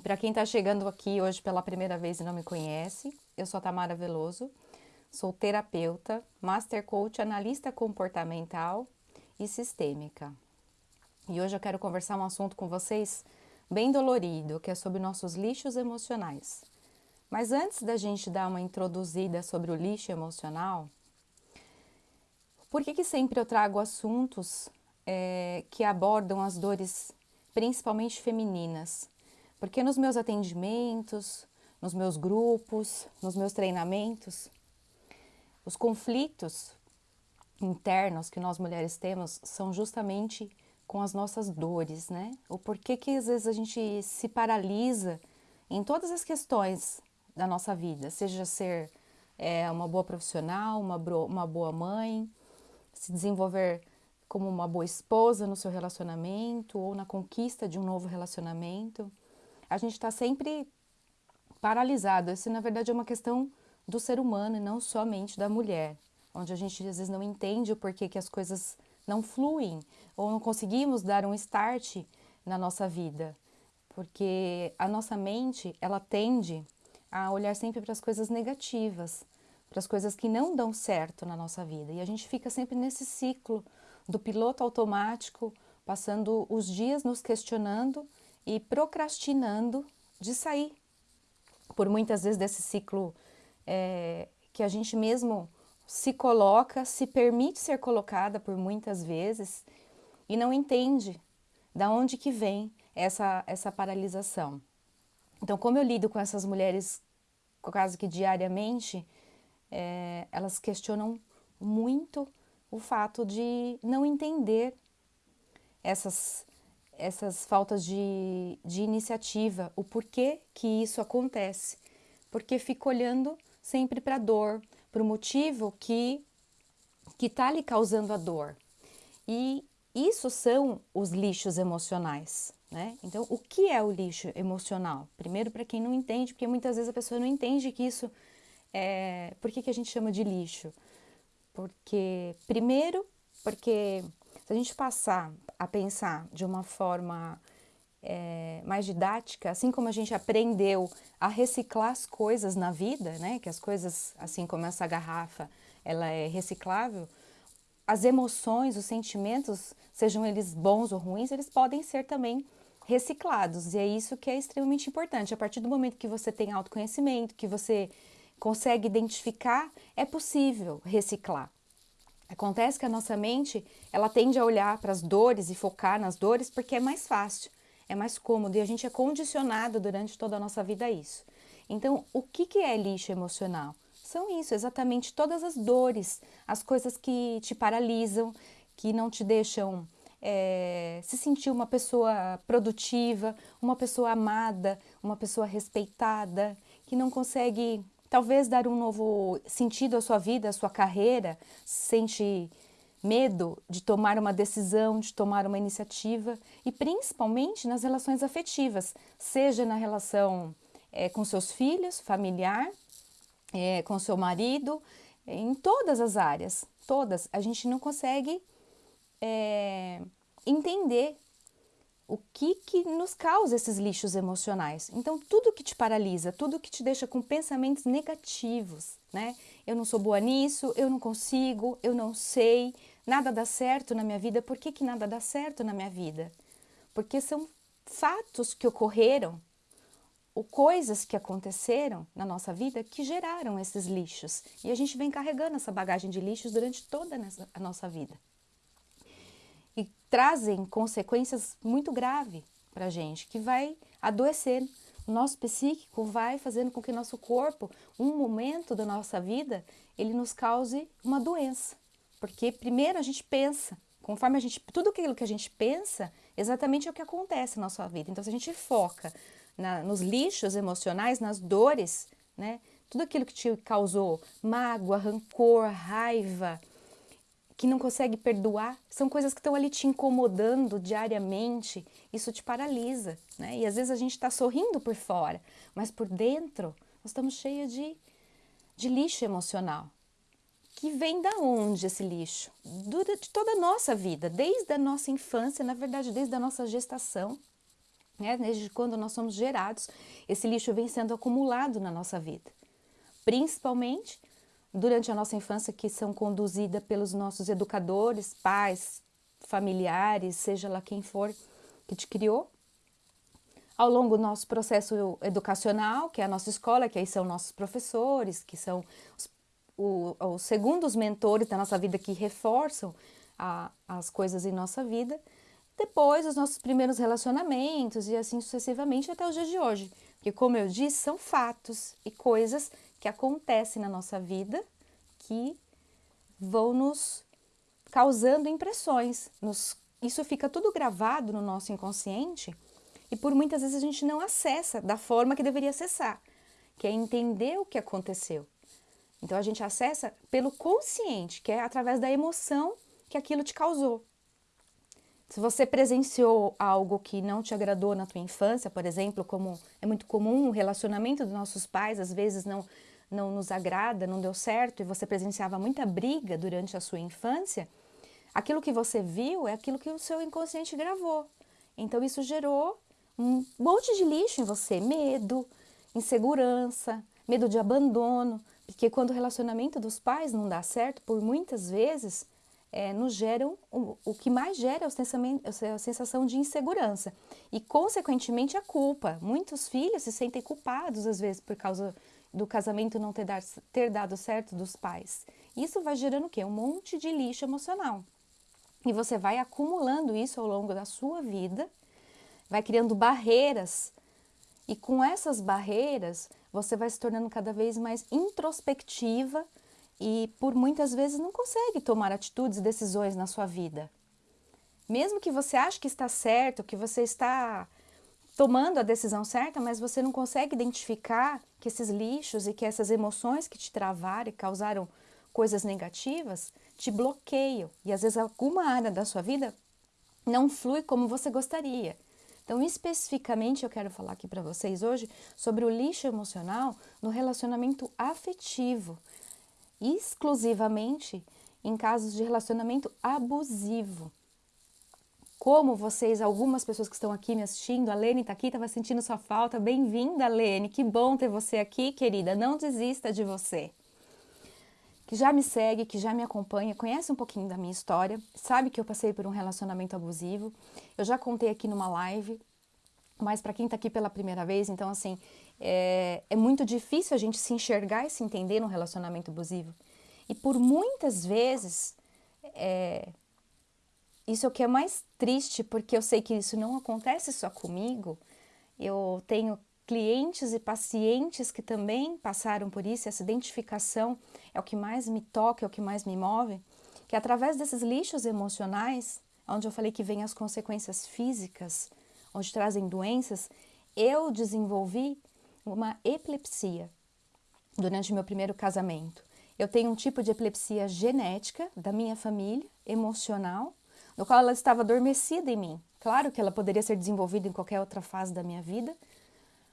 E para quem está chegando aqui hoje pela primeira vez e não me conhece, eu sou Tamara Veloso, sou terapeuta, master coach, analista comportamental e sistêmica. E hoje eu quero conversar um assunto com vocês bem dolorido, que é sobre nossos lixos emocionais. Mas antes da gente dar uma introduzida sobre o lixo emocional, por que, que sempre eu trago assuntos é, que abordam as dores principalmente femininas? Porque nos meus atendimentos, nos meus grupos, nos meus treinamentos, os conflitos internos que nós mulheres temos são justamente com as nossas dores, né? O porquê que às vezes a gente se paralisa em todas as questões da nossa vida, seja ser é, uma boa profissional, uma, uma boa mãe, se desenvolver como uma boa esposa no seu relacionamento ou na conquista de um novo relacionamento. A gente está sempre paralisado. Isso, na verdade, é uma questão do ser humano e não somente da mulher, onde a gente às vezes não entende o porquê que as coisas não fluem ou não conseguimos dar um start na nossa vida, porque a nossa mente ela tende a olhar sempre para as coisas negativas, para as coisas que não dão certo na nossa vida. E a gente fica sempre nesse ciclo do piloto automático, passando os dias nos questionando e procrastinando de sair. Por muitas vezes desse ciclo é, que a gente mesmo se coloca, se permite ser colocada por muitas vezes e não entende da onde que vem essa, essa paralisação. Então, como eu lido com essas mulheres quase que diariamente, é, elas questionam muito o fato de não entender essas, essas faltas de, de iniciativa, o porquê que isso acontece. Porque fica olhando sempre para a dor, para o motivo que está lhe causando a dor. E isso são os lixos emocionais. Né? Então, o que é o lixo emocional? Primeiro, para quem não entende, porque muitas vezes a pessoa não entende que isso é, por que, que a gente chama de lixo? Porque, primeiro, porque se a gente passar a pensar de uma forma é, mais didática, assim como a gente aprendeu a reciclar as coisas na vida, né? Que as coisas, assim como essa garrafa, ela é reciclável, as emoções, os sentimentos, sejam eles bons ou ruins, eles podem ser também reciclados. E é isso que é extremamente importante. A partir do momento que você tem autoconhecimento, que você consegue identificar, é possível reciclar. Acontece que a nossa mente, ela tende a olhar para as dores e focar nas dores porque é mais fácil, é mais cômodo e a gente é condicionado durante toda a nossa vida a isso. Então, o que, que é lixo emocional? São isso, exatamente todas as dores, as coisas que te paralisam, que não te deixam é, se sentir uma pessoa produtiva, uma pessoa amada, uma pessoa respeitada, que não consegue talvez dar um novo sentido à sua vida, à sua carreira, sente medo de tomar uma decisão, de tomar uma iniciativa e principalmente nas relações afetivas, seja na relação é, com seus filhos, familiar, é, com seu marido, em todas as áreas, todas, a gente não consegue é, entender o que, que nos causa esses lixos emocionais. Então, tudo que te paralisa, tudo que te deixa com pensamentos negativos, né? Eu não sou boa nisso, eu não consigo, eu não sei, nada dá certo na minha vida. Por que, que nada dá certo na minha vida? Porque são fatos que ocorreram ou coisas que aconteceram na nossa vida que geraram esses lixos. E a gente vem carregando essa bagagem de lixos durante toda a nossa vida trazem consequências muito graves para a gente, que vai adoecer. O nosso psíquico vai fazendo com que nosso corpo, um momento da nossa vida, ele nos cause uma doença. Porque primeiro a gente pensa, conforme a gente, tudo aquilo que a gente pensa, exatamente é o que acontece na nossa vida. Então, se a gente foca na, nos lixos emocionais, nas dores, né? Tudo aquilo que te causou mágoa, rancor, raiva, que não consegue perdoar, são coisas que estão ali te incomodando diariamente, isso te paralisa, né? E às vezes a gente está sorrindo por fora, mas por dentro nós estamos cheios de, de lixo emocional. Que vem da onde esse lixo? Durante toda a nossa vida, desde a nossa infância, na verdade, desde a nossa gestação. Né? Desde quando nós somos gerados, esse lixo vem sendo acumulado na nossa vida. Principalmente durante a nossa infância, que são conduzidas pelos nossos educadores, pais, familiares, seja lá quem for que te criou. Ao longo do nosso processo educacional, que é a nossa escola, que aí são nossos professores, que são os, o, os segundos mentores da nossa vida que reforçam a, as coisas em nossa vida. Depois, os nossos primeiros relacionamentos e assim sucessivamente até os dias de hoje. Porque, como eu disse, são fatos e coisas que acontecem na nossa vida que vão nos causando impressões. Nos, isso fica tudo gravado no nosso inconsciente e por muitas vezes a gente não acessa da forma que deveria acessar, que é entender o que aconteceu. Então a gente acessa pelo consciente, que é através da emoção que aquilo te causou. Se você presenciou algo que não te agradou na tua infância, por exemplo, como é muito comum o relacionamento dos nossos pais, às vezes não, não nos agrada, não deu certo e você presenciava muita briga durante a sua infância, aquilo que você viu é aquilo que o seu inconsciente gravou. Então isso gerou um monte de lixo em você, medo, insegurança, medo de abandono, porque quando o relacionamento dos pais não dá certo, por muitas vezes é, nos geram, o, o que mais gera é a sensação de insegurança e, consequentemente, a culpa. Muitos filhos se sentem culpados, às vezes, por causa do casamento não ter, dar, ter dado certo dos pais. Isso vai gerando o quê? Um monte de lixo emocional. E você vai acumulando isso ao longo da sua vida, vai criando barreiras. E com essas barreiras, você vai se tornando cada vez mais introspectiva e por muitas vezes não consegue tomar atitudes e decisões na sua vida. Mesmo que você ache que está certo, que você está tomando a decisão certa, mas você não consegue identificar que esses lixos e que essas emoções que te travaram e causaram coisas negativas te bloqueiam. E às vezes alguma área da sua vida não flui como você gostaria. Então, especificamente, eu quero falar aqui para vocês hoje sobre o lixo emocional no relacionamento afetivo, exclusivamente em casos de relacionamento abusivo. Como vocês, algumas pessoas que estão aqui me assistindo, a Lene está aqui, estava sentindo sua falta. Bem-vinda, Lene. Que bom ter você aqui, querida. Não desista de você. Que já me segue, que já me acompanha, conhece um pouquinho da minha história, sabe que eu passei por um relacionamento abusivo. Eu já contei aqui numa live, mas para quem está aqui pela primeira vez, então assim, é, é muito difícil a gente se enxergar e se entender num relacionamento abusivo. E por muitas vezes, é, isso é o que é mais triste, porque eu sei que isso não acontece só comigo. Eu tenho clientes e pacientes que também passaram por isso, essa identificação é o que mais me toca, é o que mais me move, que através desses lixos emocionais, onde eu falei que vem as consequências físicas, onde trazem doenças, eu desenvolvi uma epilepsia durante meu primeiro casamento. Eu tenho um tipo de epilepsia genética da minha família, emocional, no qual ela estava adormecida em mim. Claro que ela poderia ser desenvolvida em qualquer outra fase da minha vida,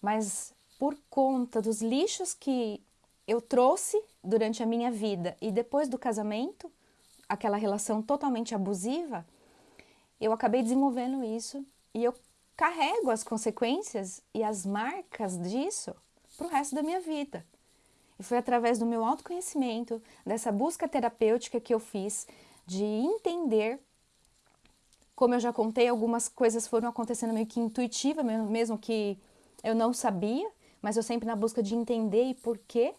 mas por conta dos lixos que eu trouxe durante a minha vida e depois do casamento, aquela relação totalmente abusiva, eu acabei desenvolvendo isso e eu carrego as consequências e as marcas disso para o resto da minha vida. E foi através do meu autoconhecimento, dessa busca terapêutica que eu fiz, de entender. Como eu já contei, algumas coisas foram acontecendo meio que intuitiva, mesmo que eu não sabia, mas eu sempre na busca de entender e por quê.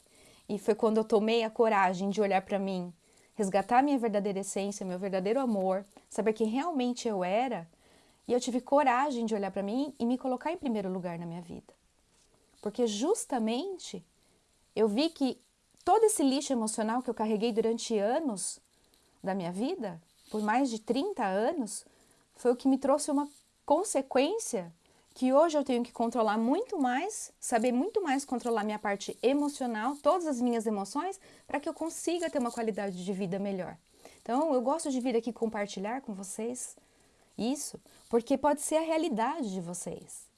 E foi quando eu tomei a coragem de olhar para mim, resgatar minha verdadeira essência, meu verdadeiro amor, saber quem realmente eu era e eu tive coragem de olhar para mim e me colocar em primeiro lugar na minha vida. Porque justamente eu vi que todo esse lixo emocional que eu carreguei durante anos da minha vida, por mais de 30 anos, foi o que me trouxe uma consequência que hoje eu tenho que controlar muito mais, saber muito mais controlar minha parte emocional, todas as minhas emoções, para que eu consiga ter uma qualidade de vida melhor. Então, eu gosto de vir aqui compartilhar com vocês isso, porque pode ser a realidade de vocês.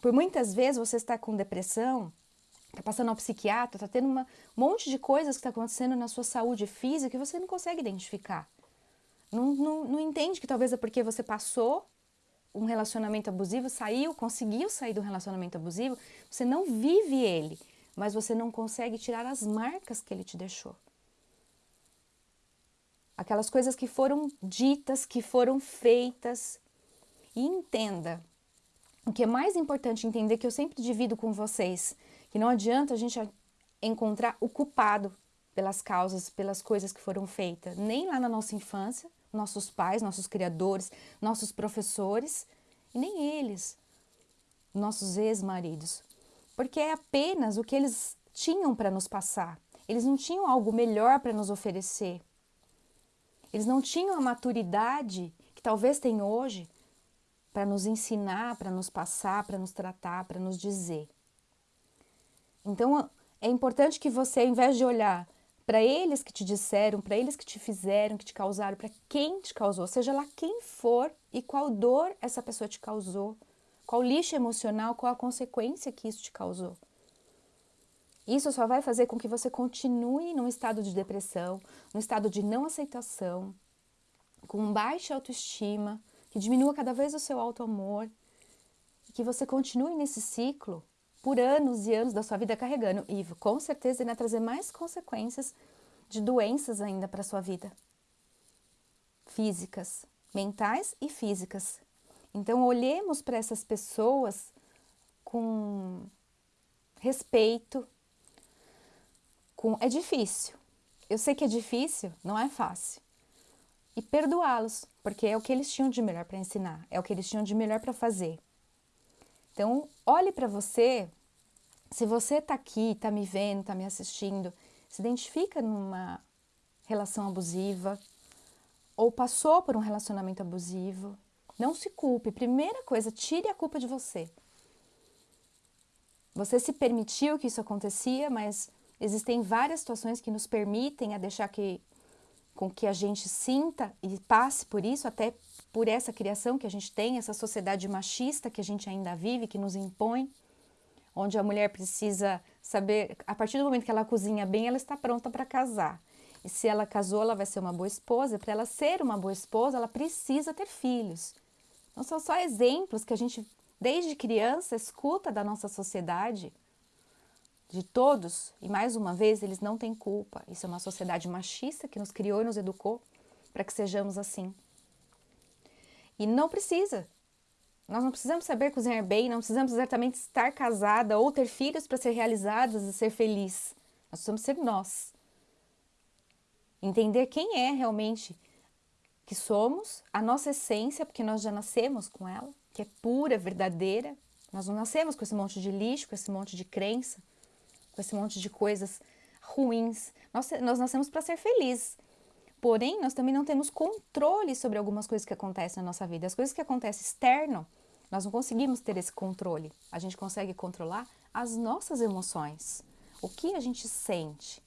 Por muitas vezes você está com depressão, está passando ao psiquiatra, está tendo um monte de coisas que está acontecendo na sua saúde física que você não consegue identificar. Não, não, não entende que talvez é porque você passou um relacionamento abusivo, saiu, conseguiu sair do relacionamento abusivo, você não vive ele, mas você não consegue tirar as marcas que ele te deixou. Aquelas coisas que foram ditas, que foram feitas. E entenda, o que é mais importante entender, que eu sempre divido com vocês, que não adianta a gente encontrar o culpado pelas causas, pelas coisas que foram feitas, nem lá na nossa infância, nossos pais, nossos criadores, nossos professores, e nem eles, nossos ex-maridos, porque é apenas o que eles tinham para nos passar. Eles não tinham algo melhor para nos oferecer. Eles não tinham a maturidade que talvez tem hoje para nos ensinar, para nos passar, para nos tratar, para nos dizer. Então, é importante que você, ao invés de olhar para eles que te disseram, para eles que te fizeram, que te causaram, para quem te causou, seja lá quem for e qual dor essa pessoa te causou, qual lixo emocional, qual a consequência que isso te causou. Isso só vai fazer com que você continue num estado de depressão, num estado de não aceitação, com baixa autoestima, que diminua cada vez o seu auto-amor, que você continue nesse ciclo por anos e anos da sua vida carregando e com certeza irá trazer mais consequências de doenças ainda para sua vida. Físicas, mentais e físicas. Então olhemos para essas pessoas com respeito. Com é difícil. Eu sei que é difícil, não é fácil. E perdoá-los, porque é o que eles tinham de melhor para ensinar, é o que eles tinham de melhor para fazer. Então, olhe para você, se você está aqui, está me vendo, está me assistindo, se identifica numa relação abusiva ou passou por um relacionamento abusivo, não se culpe. Primeira coisa, tire a culpa de você. Você se permitiu que isso acontecia, mas existem várias situações que nos permitem a deixar que com que a gente sinta e passe por isso, até por essa criação que a gente tem, essa sociedade machista que a gente ainda vive, que nos impõe, onde a mulher precisa saber, a partir do momento que ela cozinha bem, ela está pronta para casar. E se ela casou, ela vai ser uma boa esposa. Para ela ser uma boa esposa, ela precisa ter filhos. Não são só exemplos que a gente, desde criança, escuta da nossa sociedade, de todos, e mais uma vez, eles não têm culpa. Isso é uma sociedade machista que nos criou e nos educou para que sejamos assim. E não precisa. Nós não precisamos saber cozinhar bem, não precisamos exatamente estar casada ou ter filhos para ser realizadas e ser feliz. Nós precisamos ser nós. Entender quem é realmente que somos, a nossa essência, porque nós já nascemos com ela, que é pura, verdadeira. Nós não nascemos com esse monte de lixo, com esse monte de crença, com esse monte de coisas ruins. Nós, nós nascemos para ser felizes. Porém, nós também não temos controle sobre algumas coisas que acontecem na nossa vida. As coisas que acontecem externo, nós não conseguimos ter esse controle. A gente consegue controlar as nossas emoções. O que a gente sente.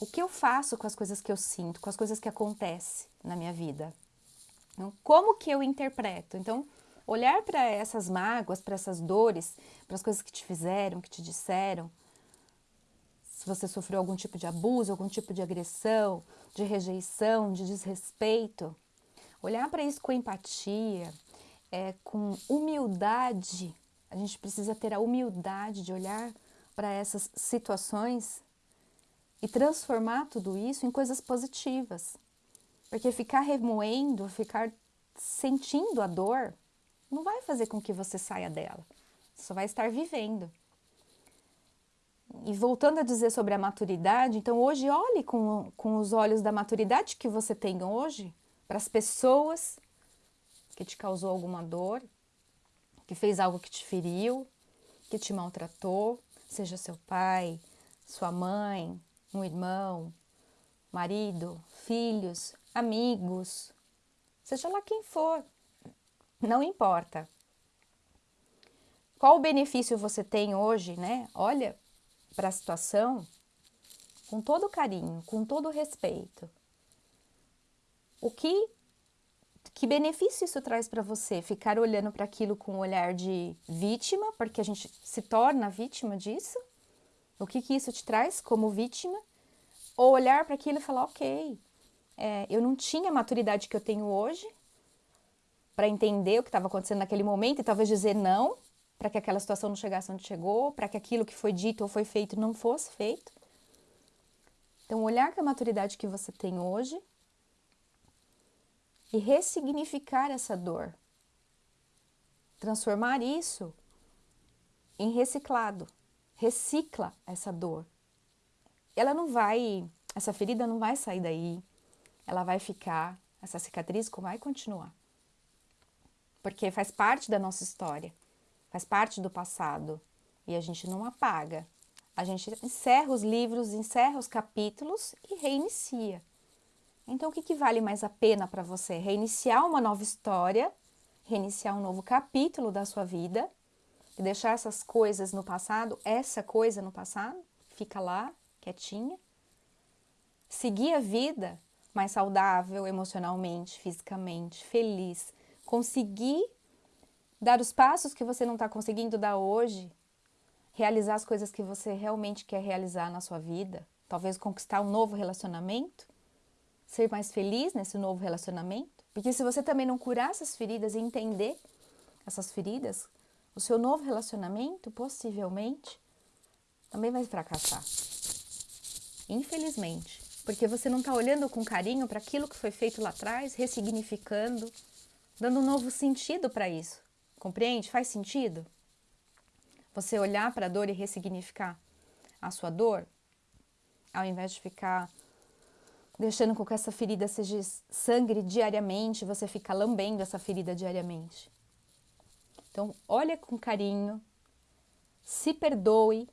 O que eu faço com as coisas que eu sinto, com as coisas que acontecem na minha vida. Então, como que eu interpreto? Então, olhar para essas mágoas, para essas dores, para as coisas que te fizeram, que te disseram, se você sofreu algum tipo de abuso, algum tipo de agressão, de rejeição, de desrespeito, olhar para isso com empatia, é, com humildade. A gente precisa ter a humildade de olhar para essas situações e transformar tudo isso em coisas positivas. Porque ficar remoendo, ficar sentindo a dor, não vai fazer com que você saia dela. Só vai estar vivendo. E voltando a dizer sobre a maturidade, então hoje olhe com, com os olhos da maturidade que você tem hoje para as pessoas que te causou alguma dor, que fez algo que te feriu, que te maltratou, seja seu pai, sua mãe, um irmão, marido, filhos, amigos, seja lá quem for, não importa. Qual o benefício você tem hoje, né? Olha para a situação com todo carinho, com todo respeito. O que que benefício isso traz para você? Ficar olhando para aquilo com um olhar de vítima, porque a gente se torna vítima disso? O que, que isso te traz como vítima? Ou olhar para aquilo e falar, ok, é, eu não tinha a maturidade que eu tenho hoje, para entender o que estava acontecendo naquele momento e talvez dizer não, para que aquela situação não chegasse onde chegou, para que aquilo que foi dito ou foi feito não fosse feito. Então, olhar com a maturidade que você tem hoje e ressignificar essa dor. Transformar isso em reciclado. Recicla essa dor. Ela não vai, essa ferida não vai sair daí. Ela vai ficar, essa cicatriz vai continuar. Porque faz parte da nossa história, faz parte do passado e a gente não apaga. A gente encerra os livros, encerra os capítulos e reinicia. Então, o que, que vale mais a pena para você? Reiniciar uma nova história, reiniciar um novo capítulo da sua vida e deixar essas coisas no passado, essa coisa no passado, fica lá, quietinha. Seguir a vida mais saudável emocionalmente, fisicamente, feliz. Conseguir dar os passos que você não está conseguindo dar hoje, realizar as coisas que você realmente quer realizar na sua vida, talvez conquistar um novo relacionamento ser mais feliz nesse novo relacionamento? Porque se você também não curar essas feridas e entender essas feridas, o seu novo relacionamento possivelmente também vai fracassar. Infelizmente, porque você não está olhando com carinho para aquilo que foi feito lá atrás, ressignificando, dando um novo sentido para isso. Compreende? Faz sentido? Você olhar para a dor e ressignificar a sua dor, ao invés de ficar deixando com que essa ferida seja sangre diariamente, você fica lambendo essa ferida diariamente. Então, olha com carinho, se perdoe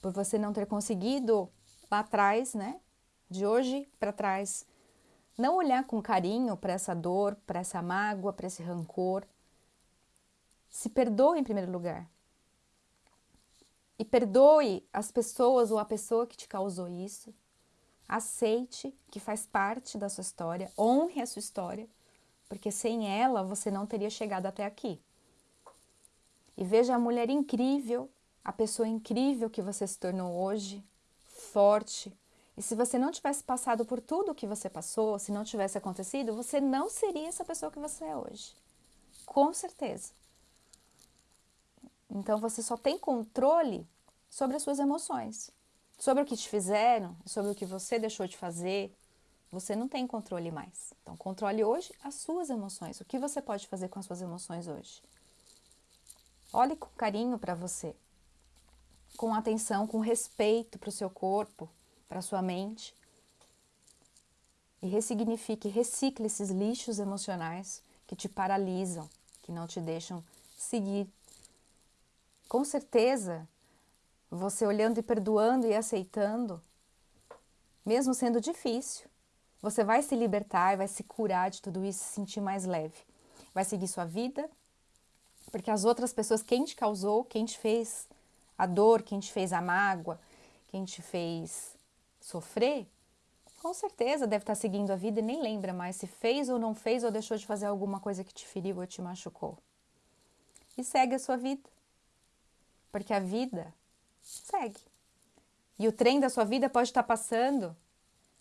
por você não ter conseguido lá atrás, né? De hoje para trás, não olhar com carinho para essa dor, para essa mágoa, para esse rancor. Se perdoe em primeiro lugar. E perdoe as pessoas ou a pessoa que te causou isso. Aceite que faz parte da sua história, honre a sua história, porque sem ela você não teria chegado até aqui. E veja a mulher incrível, a pessoa incrível que você se tornou hoje, forte. E se você não tivesse passado por tudo o que você passou, se não tivesse acontecido, você não seria essa pessoa que você é hoje. Com certeza. Então você só tem controle sobre as suas emoções. Sobre o que te fizeram, sobre o que você deixou de fazer, você não tem controle mais. Então, controle hoje as suas emoções. O que você pode fazer com as suas emoções hoje? Olhe com carinho para você, com atenção, com respeito para o seu corpo, para sua mente. E ressignifique, recicle esses lixos emocionais que te paralisam, que não te deixam seguir. Com certeza, você olhando e perdoando e aceitando, mesmo sendo difícil, você vai se libertar e vai se curar de tudo isso, se sentir mais leve. Vai seguir sua vida, porque as outras pessoas, quem te causou, quem te fez a dor, quem te fez a mágoa, quem te fez sofrer, com certeza deve estar seguindo a vida e nem lembra mais se fez ou não fez ou deixou de fazer alguma coisa que te feriu ou te machucou. E segue a sua vida. Porque a vida segue. E o trem da sua vida pode estar passando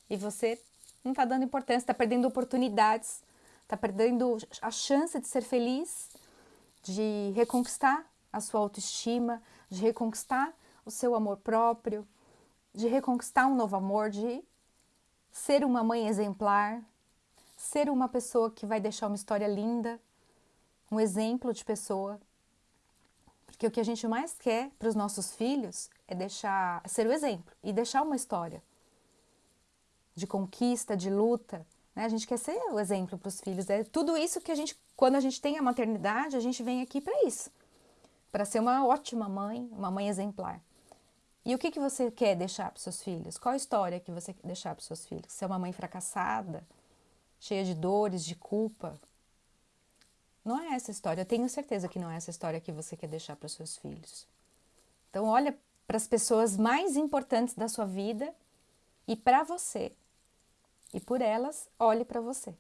e você não está dando importância, está perdendo oportunidades, está perdendo a chance de ser feliz, de reconquistar a sua autoestima, de reconquistar o seu amor próprio, de reconquistar um novo amor, de ser uma mãe exemplar, ser uma pessoa que vai deixar uma história linda, um exemplo de pessoa. Porque o que a gente mais quer para os nossos filhos é deixar ser o exemplo e deixar uma história de conquista, de luta. Né? A gente quer ser o exemplo para os filhos. É tudo isso que a gente, quando a gente tem a maternidade, a gente vem aqui para isso, para ser uma ótima mãe, uma mãe exemplar. E o que, que você quer deixar para os seus filhos? Qual a história que você quer deixar para os seus filhos? Ser uma mãe fracassada, cheia de dores, de culpa, não é essa história. Eu tenho certeza que não é essa história que você quer deixar para os seus filhos. Então, olha para as pessoas mais importantes da sua vida e para você. E por elas, olhe para você.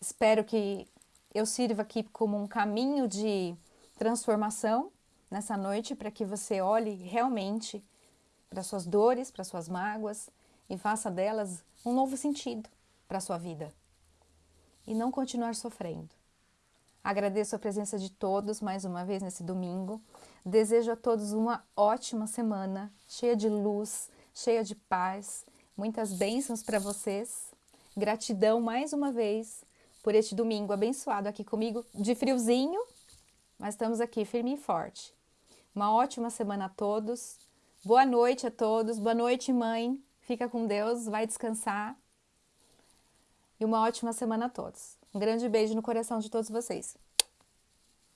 Espero que eu sirva aqui como um caminho de transformação nessa noite para que você olhe realmente para suas dores, para suas mágoas e faça delas um novo sentido para sua vida e não continuar sofrendo. Agradeço a presença de todos mais uma vez nesse domingo. Desejo a todos uma ótima semana, cheia de luz, cheia de paz, muitas bênçãos para vocês. Gratidão mais uma vez por este domingo abençoado aqui comigo, de friozinho, mas estamos aqui firme e forte. Uma ótima semana a todos. Boa noite a todos. Boa noite, mãe. Fica com Deus, vai descansar. E uma ótima semana a todos. Um grande beijo no coração de todos vocês.